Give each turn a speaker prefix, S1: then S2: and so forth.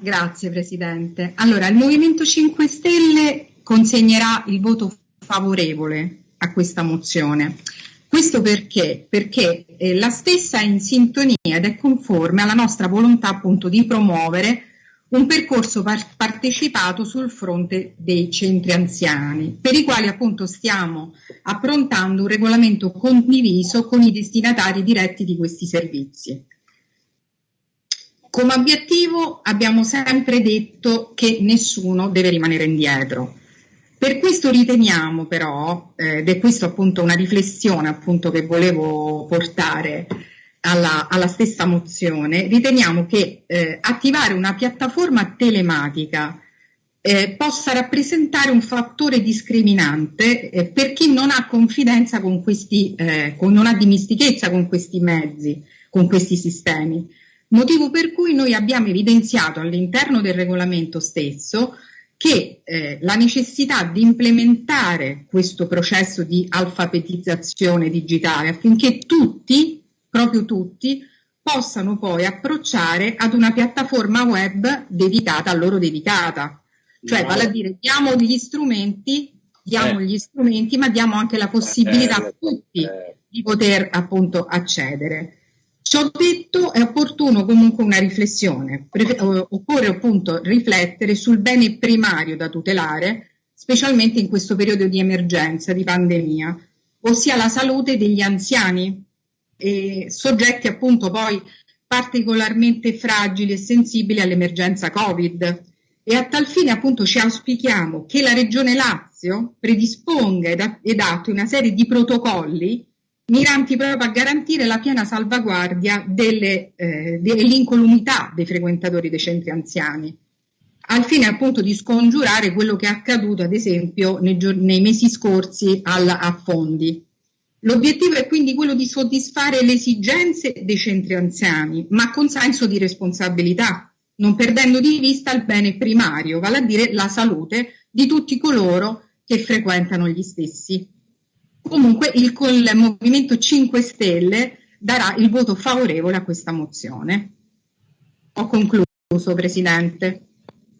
S1: Grazie Presidente. Allora, il Movimento 5 Stelle consegnerà il voto favorevole a questa mozione. Questo perché? Perché eh, la stessa è in sintonia ed è conforme alla nostra volontà appunto di promuovere un percorso par partecipato sul fronte dei centri anziani, per i quali appunto stiamo approntando un regolamento condiviso con i destinatari diretti di questi servizi. Come obiettivo abbiamo sempre detto che nessuno deve rimanere indietro. Per questo riteniamo però, eh, ed è questo appunto una riflessione appunto che volevo portare alla, alla stessa mozione, riteniamo che eh, attivare una piattaforma telematica eh, possa rappresentare un fattore discriminante eh, per chi non ha confidenza con questi, eh, con, non ha dimistichezza con questi mezzi, con questi sistemi. Motivo per cui noi abbiamo evidenziato all'interno del regolamento stesso che eh, la necessità di implementare questo processo di alfabetizzazione digitale affinché tutti, proprio tutti, possano poi approcciare ad una piattaforma web dedicata a loro dedicata. Cioè, vale a dire, diamo gli strumenti, diamo eh. gli strumenti, ma diamo anche la possibilità a tutti di poter appunto accedere. Ciò detto è opportuno comunque una riflessione, occorre appunto riflettere sul bene primario da tutelare, specialmente in questo periodo di emergenza, di pandemia, ossia la salute degli anziani, e soggetti appunto poi particolarmente fragili e sensibili all'emergenza Covid. E a tal fine appunto ci auspichiamo che la Regione Lazio predisponga ed attui una serie di protocolli miranti proprio a garantire la piena salvaguardia delle, eh, dell'incolumità dei frequentatori dei centri anziani, al fine appunto di scongiurare quello che è accaduto ad esempio nei, nei mesi scorsi al, a Fondi. L'obiettivo è quindi quello di soddisfare le esigenze dei centri anziani, ma con senso di responsabilità, non perdendo di vista il bene primario, vale a dire la salute di tutti coloro che frequentano gli stessi. Comunque il, il Movimento 5 Stelle darà il voto favorevole a questa mozione. Ho concluso, Presidente.